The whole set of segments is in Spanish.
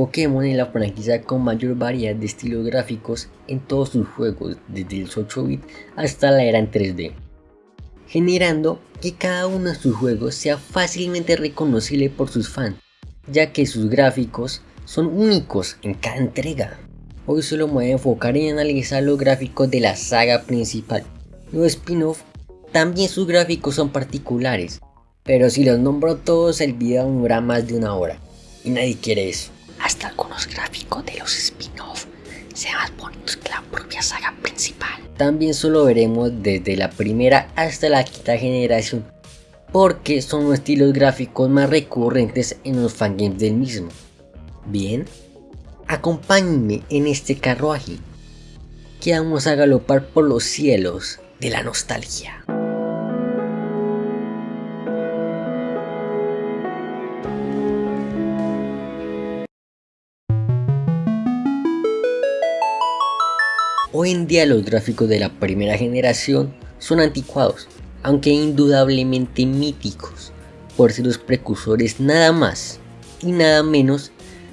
Pokémon es la franquicia con mayor variedad de estilos gráficos en todos sus juegos, desde el 8-bit hasta la era en 3D, generando que cada uno de sus juegos sea fácilmente reconocible por sus fans, ya que sus gráficos son únicos en cada entrega. Hoy solo me voy a enfocar en analizar los gráficos de la saga principal. Los spin-off también sus gráficos son particulares, pero si los nombro todos el video dura más de una hora, y nadie quiere eso hasta algunos gráficos de los spin-off sean más bonitos que la propia saga principal. También solo veremos desde la primera hasta la quinta generación, porque son los estilos gráficos más recurrentes en los fangames del mismo. Bien, acompáñenme en este carruaje, que vamos a galopar por los cielos de la nostalgia. Hoy en día los gráficos de la primera generación son anticuados, aunque indudablemente míticos, por ser los precursores nada más y nada menos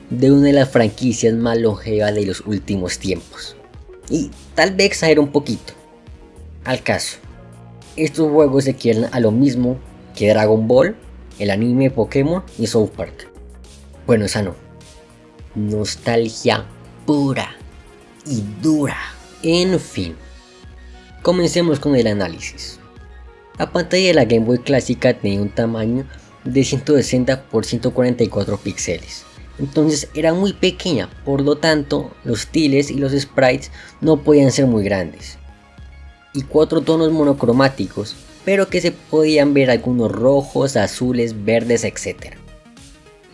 de una de las franquicias más longevas de los últimos tiempos. Y tal vez exagero un poquito. Al caso, estos juegos se quieren a lo mismo que Dragon Ball, el anime Pokémon y South Park. Bueno, esa no. Nostalgia pura y dura. En fin, comencemos con el análisis. La pantalla de la Game Boy clásica tenía un tamaño de 160 x 144 píxeles, entonces era muy pequeña, por lo tanto los tiles y los sprites no podían ser muy grandes. Y cuatro tonos monocromáticos, pero que se podían ver algunos rojos, azules, verdes, etc.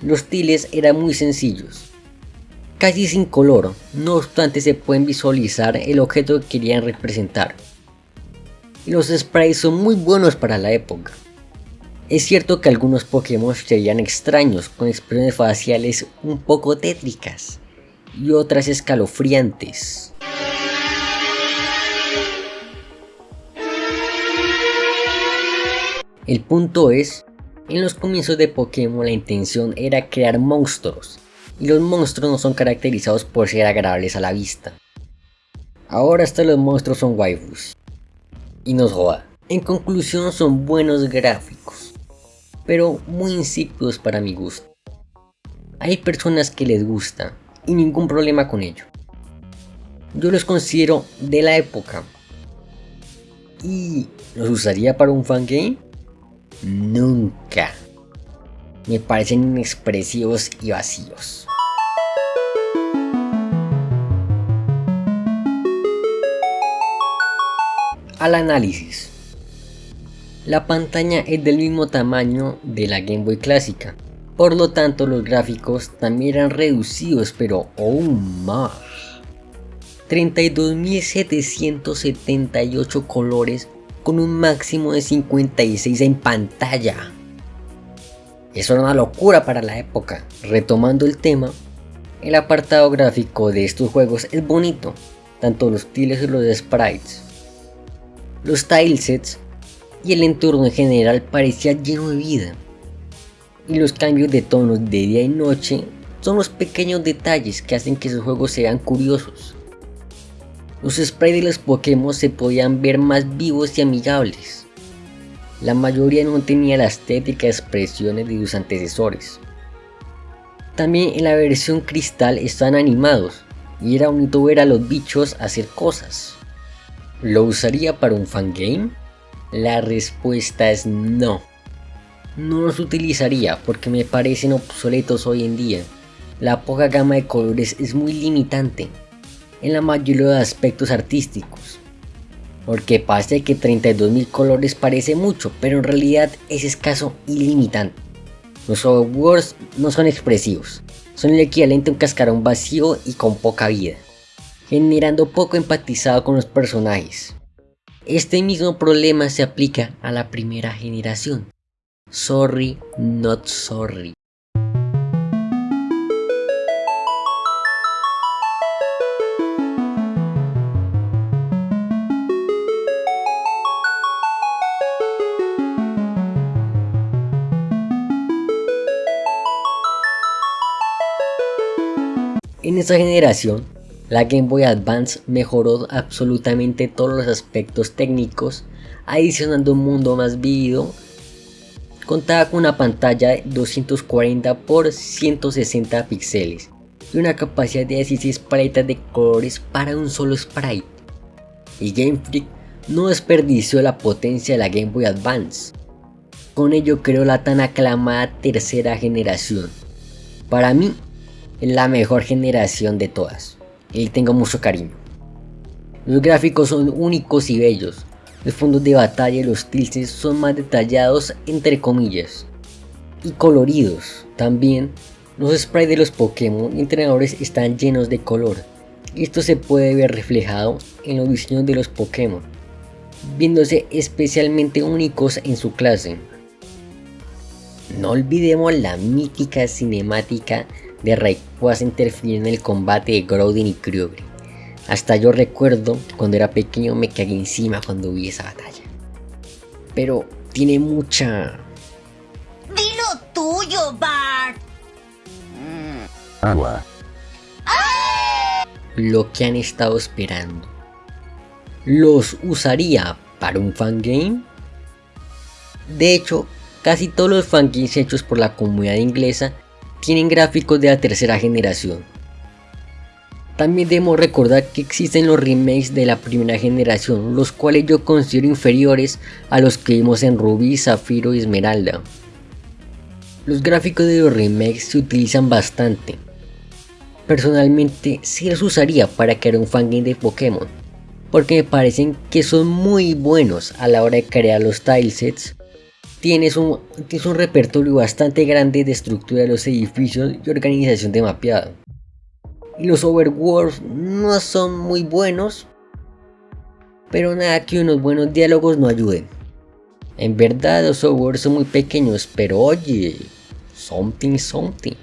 Los tiles eran muy sencillos, casi sin color, no obstante se pueden visualizar el objeto que querían representar. Los sprites son muy buenos para la época. Es cierto que algunos Pokémon serían extraños, con expresiones faciales un poco tétricas, y otras escalofriantes. El punto es, en los comienzos de Pokémon la intención era crear monstruos, y los monstruos no son caracterizados por ser agradables a la vista. Ahora hasta los monstruos son waifus. Y nos joda. En conclusión son buenos gráficos, pero muy insípidos para mi gusto. Hay personas que les gusta y ningún problema con ello. Yo los considero de la época. ¿Y los usaría para un fangame? Nunca me parecen inexpresivos y vacíos. Al análisis. La pantalla es del mismo tamaño de la Game Boy clásica, por lo tanto los gráficos también eran reducidos pero aún más. 32.778 colores con un máximo de 56 en pantalla. Era una locura para la época. Retomando el tema, el apartado gráfico de estos juegos es bonito, tanto los tiles y los sprites. Los tilesets y el entorno en general parecía lleno de vida. Y los cambios de tonos de día y noche son los pequeños detalles que hacen que esos juegos sean curiosos. Los sprites de los Pokémon se podían ver más vivos y amigables la mayoría no tenía la estética expresiones de sus antecesores. También en la versión cristal están animados y era bonito ver a los bichos hacer cosas. ¿Lo usaría para un fangame? La respuesta es no. No los utilizaría porque me parecen obsoletos hoy en día. La poca gama de colores es muy limitante en la mayoría de aspectos artísticos porque pasa que 32.000 colores parece mucho, pero en realidad es escaso y limitante. Los softwares no son expresivos, son el equivalente a un cascarón vacío y con poca vida, generando poco empatizado con los personajes. Este mismo problema se aplica a la primera generación. Sorry, not sorry. Esta generación, la Game Boy Advance mejoró absolutamente todos los aspectos técnicos, adicionando un mundo más vívido. Contaba con una pantalla de 240 x 160 píxeles y una capacidad de 16 paletas de colores para un solo sprite. Y Game Freak no desperdició la potencia de la Game Boy Advance. Con ello creó la tan aclamada tercera generación. Para mí, la mejor generación de todas. Y tengo mucho cariño. Los gráficos son únicos y bellos. Los fondos de batalla y los tilts son más detallados entre comillas. Y coloridos. También los sprites de los Pokémon y entrenadores están llenos de color. Esto se puede ver reflejado en los diseños de los Pokémon. Viéndose especialmente únicos en su clase. No olvidemos la mítica cinemática de Rayquaza interfirir en el combate de Groudon y Kyogre. Hasta yo recuerdo cuando era pequeño me cagué encima cuando vi esa batalla. Pero tiene mucha... Dilo tuyo, Bart. Agua. Lo que han estado esperando. ¿Los usaría para un fangame? De hecho, casi todos los fangames hechos por la comunidad inglesa tienen gráficos de la tercera generación. También debemos recordar que existen los remakes de la primera generación, los cuales yo considero inferiores a los que vimos en Ruby, Zafiro y Esmeralda. Los gráficos de los remakes se utilizan bastante. Personalmente sí los usaría para crear un fangame de Pokémon, porque me parecen que son muy buenos a la hora de crear los tilesets tienes un, repertorio bastante grande de estructura de los edificios y organización de mapeado. Y los overworlds no son muy buenos, pero nada que unos buenos diálogos no ayuden. En verdad los overworlds son muy pequeños, pero oye, something something.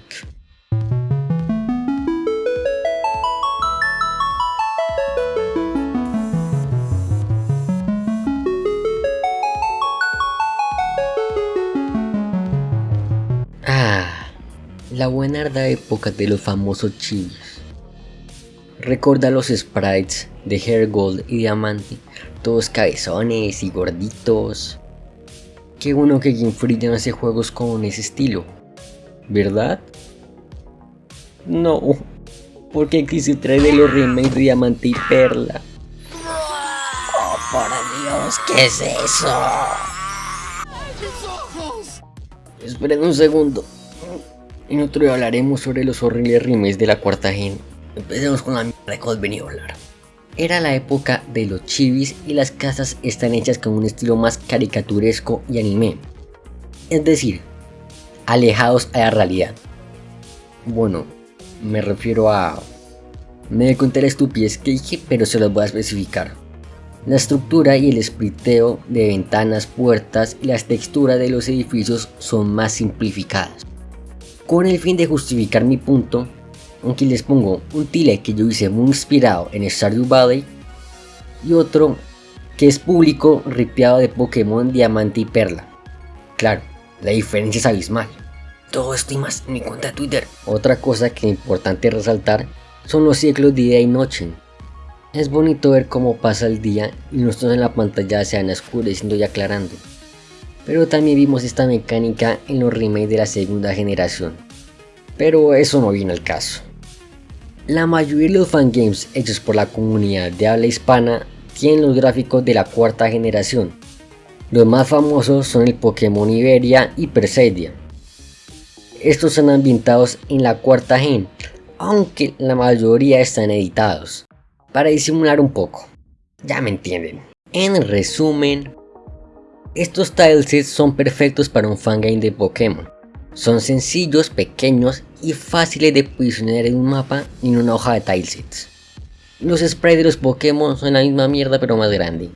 La buenarda época de los famosos chivis. Recuerda los sprites de Hair Gold y Diamante, todos cabezones y gorditos. Qué bueno que Game Freak no hace juegos con ese estilo, ¿verdad? No, porque existe trae de los remakes de Diamante y Perla. Oh, por Dios, ¿qué es eso? Esperen un segundo. En otro día hablaremos sobre los horribles remakes de la cuarta gen. Empecemos con la mierda que os venía a hablar. Era la época de los chivis y las casas están hechas con un estilo más caricaturesco y anime. Es decir, alejados a la realidad. Bueno, me refiero a... Me conté la estupidez que dije, pero se los voy a especificar. La estructura y el espriteo de ventanas, puertas y las texturas de los edificios son más simplificadas. Con el fin de justificar mi punto, aunque les pongo un tile que yo hice muy inspirado en Stardew Valley y otro que es público ripeado de Pokémon Diamante y Perla. Claro, la diferencia es abismal. Todo esto y más en mi cuenta de Twitter. Otra cosa que es importante resaltar son los ciclos de día y noche. Es bonito ver cómo pasa el día y nosotros en la pantalla se van oscureciendo y aclarando pero también vimos esta mecánica en los remakes de la segunda generación. Pero eso no viene al caso. La mayoría de los fangames hechos por la comunidad de habla hispana tienen los gráficos de la cuarta generación. Los más famosos son el Pokémon Iberia y Perseidia. Estos son ambientados en la cuarta gen, aunque la mayoría están editados, para disimular un poco. Ya me entienden. En resumen, estos tilesets son perfectos para un fangame de Pokémon. Son sencillos, pequeños y fáciles de posicionar en un mapa y en una hoja de tilesets. Los sprites de los Pokémon son la misma mierda pero más grande.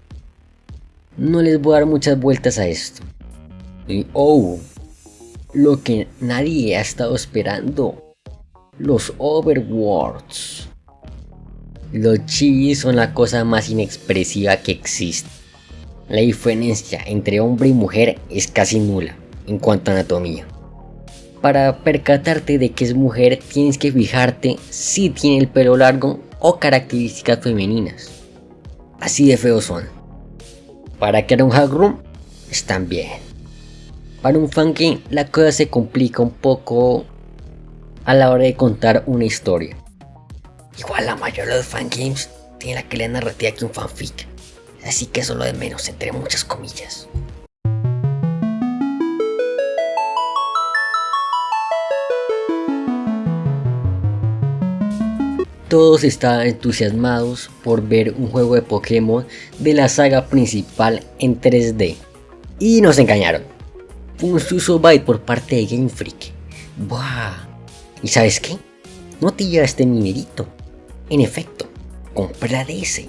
No les voy a dar muchas vueltas a esto. Y oh, lo que nadie ha estado esperando. Los Overworlds. Los chibis son la cosa más inexpresiva que existe. La diferencia entre hombre y mujer es casi nula en cuanto a anatomía. para percatarte de que es mujer tienes que fijarte si tiene el pelo largo o características femeninas. Así de feos son. Para era un hack room, están bien. Para un fangame la cosa se complica un poco a la hora de contar una historia. Igual la mayoría de los fangames tiene la que le narrativa que un fanfic. Así que eso lo de menos entre muchas comillas. Todos estaban entusiasmados por ver un juego de Pokémon de la saga principal en 3D. Y nos engañaron. Fue un suso byte por parte de Game Freak. Buah. ¿Y sabes qué? No te lleva este minerito. En efecto, compré la DS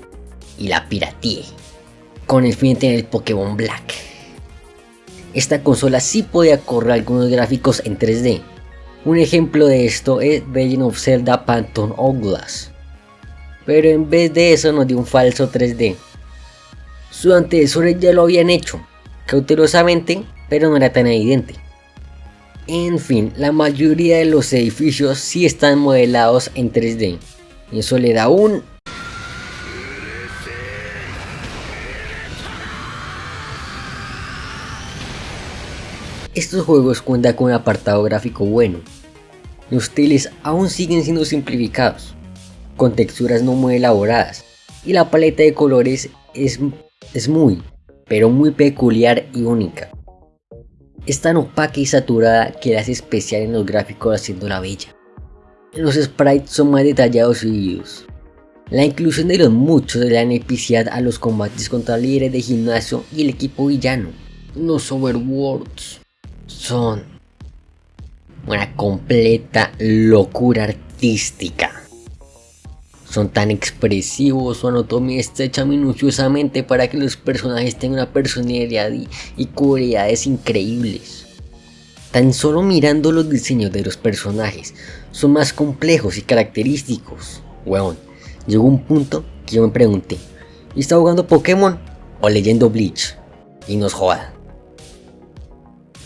y la pirateé. Con el fin de tener el Pokémon Black. Esta consola sí podía correr algunos gráficos en 3D, un ejemplo de esto es Legend of Zelda Phantom Hourglass. Pero en vez de eso nos dio un falso 3D. Sus antecesores ya lo habían hecho, cautelosamente, pero no era tan evidente. En fin, la mayoría de los edificios sí están modelados en 3D. Y eso le da un Estos juegos cuentan con un apartado gráfico bueno. Los teles aún siguen siendo simplificados, con texturas no muy elaboradas, y la paleta de colores es, es muy, pero muy peculiar y única. Es tan opaca y saturada que la hace especial en los gráficos haciéndola bella. Los sprites son más detallados y vividos. La inclusión de los muchos de la epicidad a los combates contra líderes de gimnasio y el equipo villano. Los overworlds son una completa locura artística. Son tan expresivos, su anatomía está hecha minuciosamente para que los personajes tengan una personalidad y, cualidades increíbles. Tan solo mirando los diseños de los personajes, son más complejos y característicos. Weón, llegó un punto que yo me pregunté, ¿y está jugando Pokémon o leyendo Bleach? Y nos joda.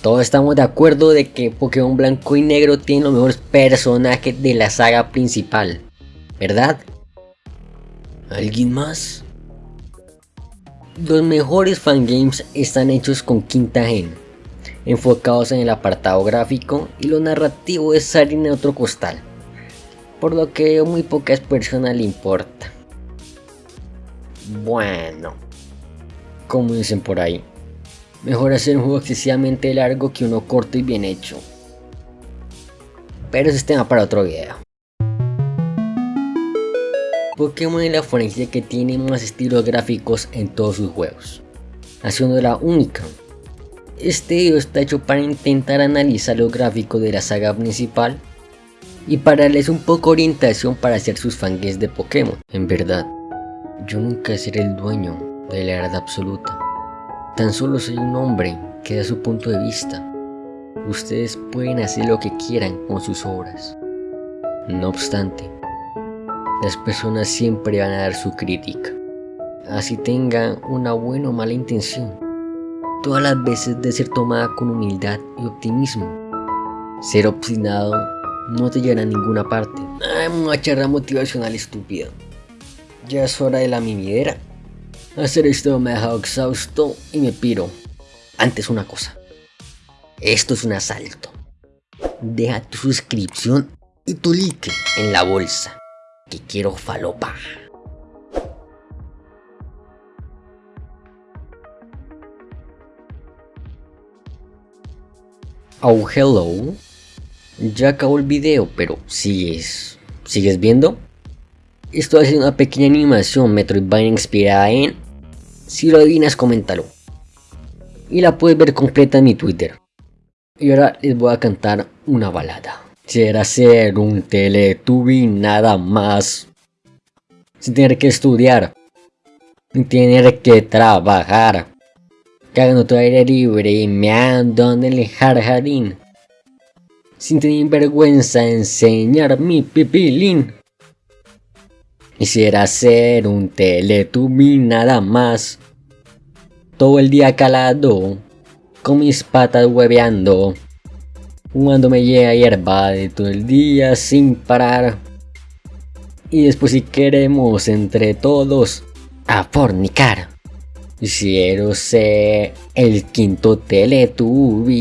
Todos estamos de acuerdo de que Pokémon Blanco y Negro tiene los mejores personajes de la saga principal, ¿verdad? ¿Alguien más? Los mejores fangames están hechos con quinta gen, enfocados en el apartado gráfico y lo narrativo es salir en otro costal, por lo que a muy pocas personas le importa. Bueno, como dicen por ahí, Mejor hacer un juego excesivamente largo que uno corto y bien hecho. Pero ese es tema para otro video. Pokémon es la franquicia que tiene más estilos gráficos en todos sus juegos, haciendo la única. Este video está hecho para intentar analizar los gráficos de la saga principal y para darles un poco orientación para hacer sus fangames de Pokémon. En verdad, yo nunca seré el dueño de la verdad absoluta. Tan solo soy un hombre que da su punto de vista. Ustedes pueden hacer lo que quieran con sus obras. No obstante, las personas siempre van a dar su crítica. Así tengan una buena o mala intención. Todas las veces de ser tomada con humildad y optimismo. Ser obstinado no te llevará a ninguna parte. Ay, una charla motivacional estúpida. Ya es hora de la mimidera. Hacer esto me ha dejado exhausto y me piro. Antes una cosa. Esto es un asalto. Deja tu suscripción y tu like en la bolsa. Que quiero falopa. Oh, hello. Ya acabó el video, pero sigues... ¿Sigues viendo? Estoy haciendo una pequeña animación Metroidvania inspirada en... Si lo adivinas, coméntalo. Y la puedes ver completa en mi Twitter. Y ahora les voy a cantar una balada. Quisiera ser un teletubi nada más. Sin tener que estudiar. Sin tener que trabajar. Cagando tu aire libre y meando en el jardín. Sin tener vergüenza enseñar mi pipilín. Quisiera ser un teletubi nada más. Todo el día calado, con mis patas hueveando. me llega hierba de todo el día sin parar. Y después si queremos entre todos a fornicar. Quiero ser el quinto Teletubby.